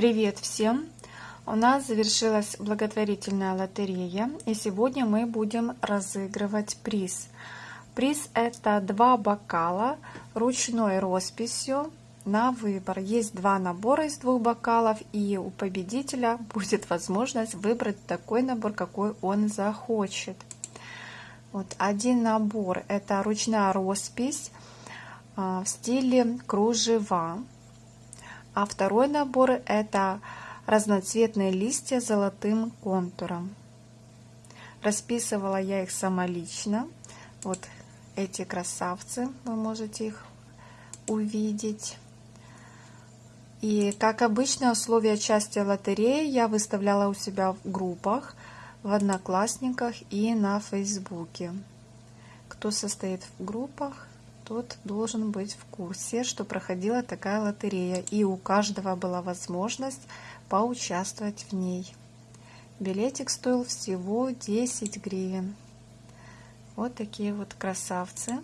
Привет всем! У нас завершилась благотворительная лотерея, и сегодня мы будем разыгрывать приз. Приз это два бокала ручной росписью на выбор. Есть два набора из двух бокалов, и у победителя будет возможность выбрать такой набор, какой он захочет. Вот один набор это ручная роспись а, в стиле кружева а второй набор это разноцветные листья с золотым контуром. Расписывала я их самолично. Вот эти красавцы, вы можете их увидеть. И как обычно, условия участия в лотерее я выставляла у себя в группах, в Одноклассниках и на Фейсбуке. Кто состоит в группах, тот должен быть в курсе, что проходила такая лотерея, и у каждого была возможность поучаствовать в ней. Билетик стоил всего 10 гривен. Вот такие вот красавцы.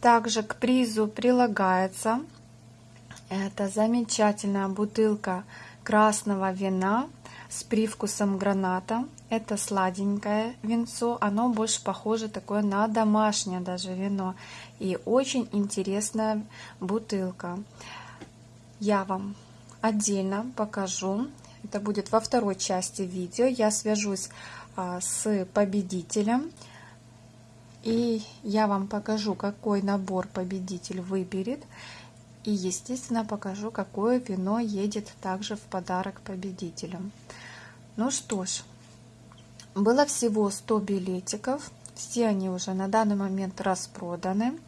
Также к призу прилагается это замечательная бутылка красного вина с привкусом граната. Это сладенькое винцо, оно больше похоже такое на домашнее даже вино. И очень интересная бутылка. Я вам отдельно покажу. Это будет во второй части видео. Я свяжусь а, с победителем. И я вам покажу, какой набор победитель выберет. И, естественно, покажу, какое вино едет также в подарок победителям. Ну что ж, было всего 100 билетиков. Все они уже на данный момент распроданы.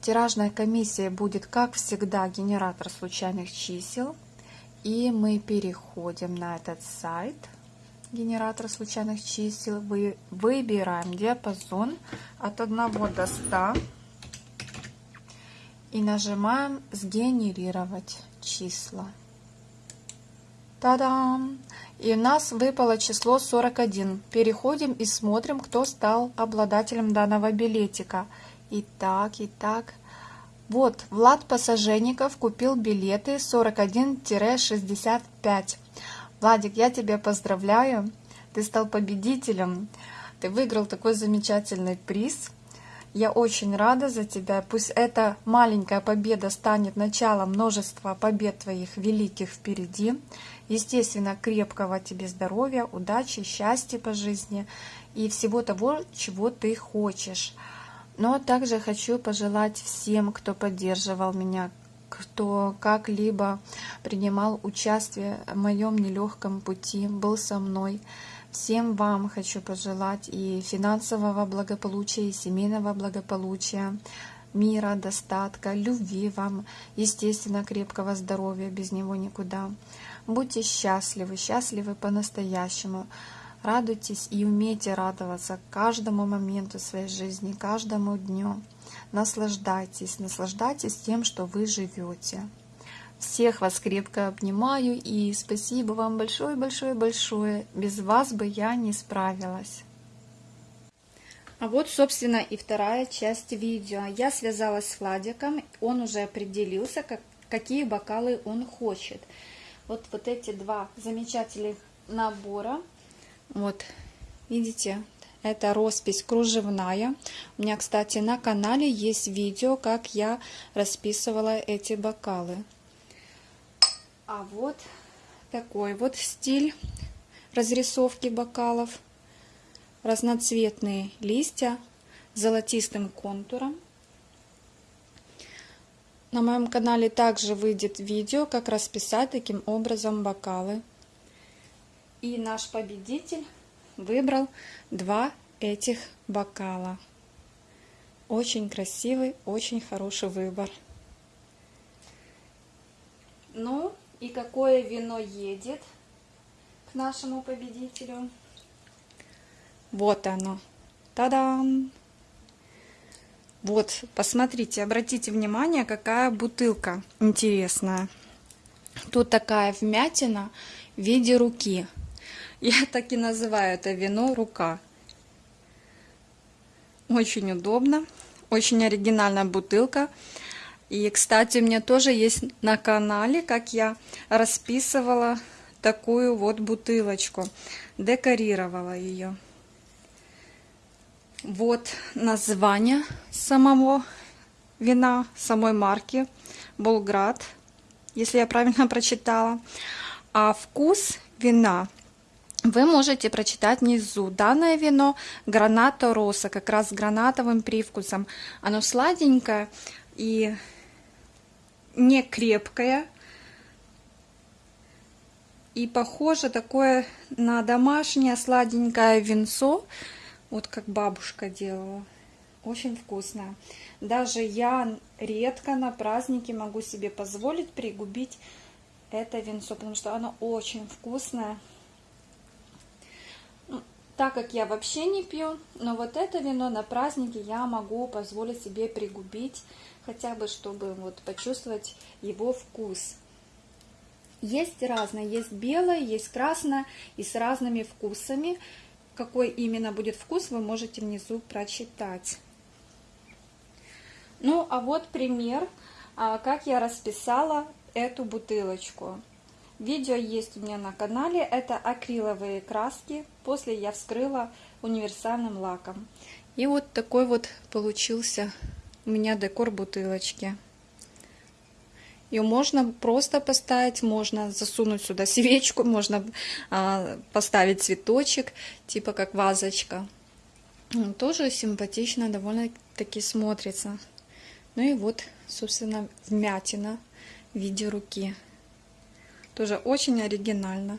Тиражная комиссия будет, как всегда, генератор случайных чисел. И мы переходим на этот сайт, генератор случайных чисел. Вы, выбираем диапазон от 1 до 100 и нажимаем «Сгенерировать числа». Та-дам! И у нас выпало число 41. Переходим и смотрим, кто стал обладателем данного билетика. Итак, итак. Вот, Влад Пассаженников купил билеты 41-65. Владик, я тебя поздравляю. Ты стал победителем. Ты выиграл такой замечательный приз. Я очень рада за тебя. Пусть эта маленькая победа станет началом множества побед твоих великих впереди. Естественно, крепкого тебе здоровья, удачи, счастья по жизни и всего того, чего ты хочешь. Но также хочу пожелать всем, кто поддерживал меня, кто как-либо принимал участие в моем нелегком пути, был со мной. Всем вам хочу пожелать и финансового благополучия, и семейного благополучия, мира, достатка, любви вам, естественно, крепкого здоровья, без него никуда. Будьте счастливы, счастливы по-настоящему. Радуйтесь и умейте радоваться каждому моменту своей жизни, каждому дню. Наслаждайтесь, наслаждайтесь тем, что вы живете. Всех вас крепко обнимаю и спасибо вам большое-большое-большое. Без вас бы я не справилась. А вот, собственно, и вторая часть видео. Я связалась с Владиком, он уже определился, как, какие бокалы он хочет вот, вот эти два замечательных набора. Вот, видите, это роспись кружевная. У меня, кстати, на канале есть видео, как я расписывала эти бокалы. А вот такой вот стиль разрисовки бокалов. Разноцветные листья с золотистым контуром. На моем канале также выйдет видео, как расписать таким образом бокалы. И наш победитель выбрал два этих бокала. Очень красивый, очень хороший выбор. Ну и какое вино едет к нашему победителю? Вот оно. Та-дам! Вот, посмотрите, обратите внимание, какая бутылка интересная. Тут такая вмятина в виде руки. Я так и называю это вино рука. Очень удобно, очень оригинальная бутылка. И, кстати, у меня тоже есть на канале, как я расписывала такую вот бутылочку, декорировала ее. Вот название самого вина, самой марки Болград, если я правильно прочитала. А вкус вина вы можете прочитать внизу. Данное вино граната роса, как раз с гранатовым привкусом. Оно сладенькое и не крепкое. И похоже такое на домашнее сладенькое винцо, вот как бабушка делала. Очень вкусное. Даже я редко на праздники могу себе позволить пригубить это винцо, потому что оно очень вкусное. Ну, так как я вообще не пью, но вот это вино на праздники я могу позволить себе пригубить, хотя бы чтобы вот почувствовать его вкус. Есть разное, есть белое, есть красное и с разными вкусами. Какой именно будет вкус, вы можете внизу прочитать. Ну, а вот пример, а, как я расписала эту бутылочку. Видео есть у меня на канале. Это акриловые краски. После я вскрыла универсальным лаком. И вот такой вот получился у меня декор бутылочки. Ее можно просто поставить, можно засунуть сюда свечку, можно а, поставить цветочек, типа как вазочка. Тоже симпатично довольно-таки смотрится. Ну и вот, собственно, вмятина в виде руки. Тоже очень оригинально.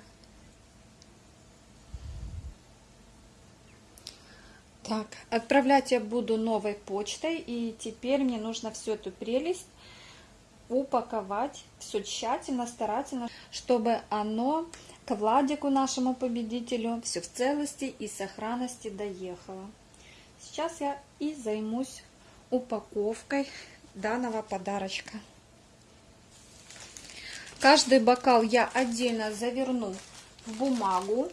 Так, отправлять я буду новой почтой. И теперь мне нужно всю эту прелесть упаковать. Все тщательно, старательно, чтобы оно к Владику, нашему победителю, все в целости и сохранности доехало. Сейчас я и займусь упаковкой данного подарочка. Каждый бокал я отдельно заверну в бумагу.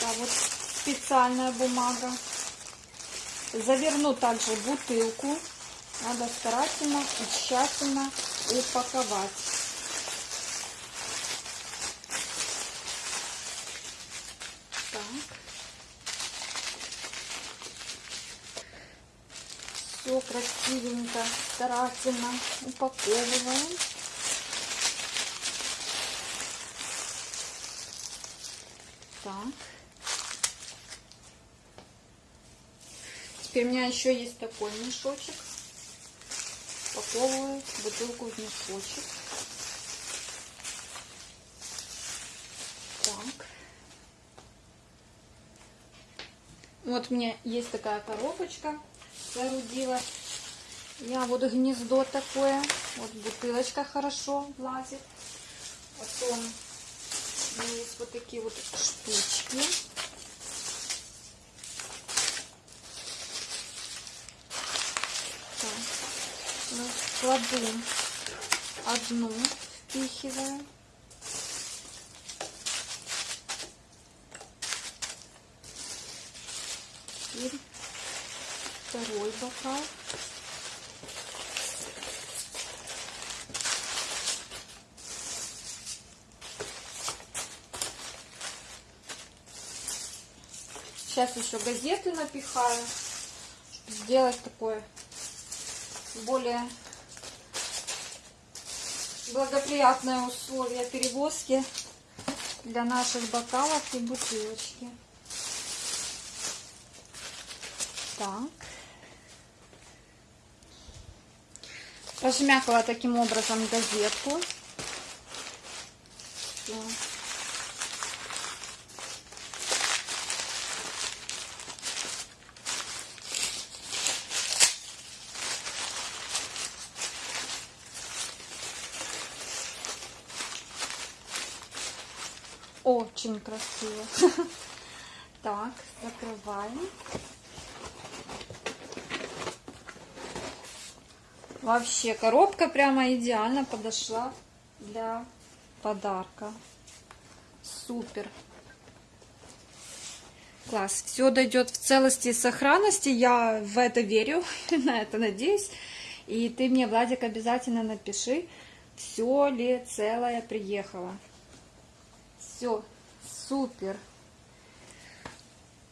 Да, вот специальная бумага. Заверну также бутылку. Надо старательно и тщательно упаковать. все красивенько, старательно упаковываем. Так. Теперь у меня еще есть такой мешочек. Упаковываю бутылку в мешочек. Так. Вот у меня есть такая коробочка соорудила. Я вот гнездо такое. Вот бутылочка хорошо влазит. Потом есть вот такие вот штучки. Так. Ну, кладу одну, впихиваю. Теперь второй бокал. Сейчас еще газеты напихаю, чтобы сделать такое более благоприятное условие перевозки для наших бокалов и бутылочки. Так. Пожмякала таким образом газетку. Все. Очень красиво. Так, закрываем. Вообще, коробка прямо идеально подошла для подарка. Супер. Класс. Все дойдет в целости и сохранности. Я в это верю, на это надеюсь. И ты мне, Владик, обязательно напиши, все ли целое приехало. Все, супер.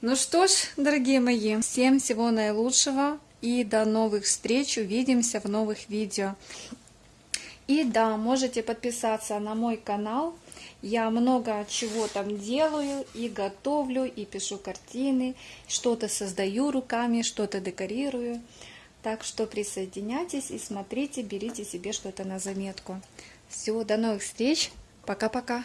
Ну что ж, дорогие мои, всем всего наилучшего и до новых встреч. Увидимся в новых видео. И да, можете подписаться на мой канал. Я много чего там делаю, и готовлю, и пишу картины, что-то создаю руками, что-то декорирую. Так что присоединяйтесь и смотрите, берите себе что-то на заметку. Все, до новых встреч. Пока-пока.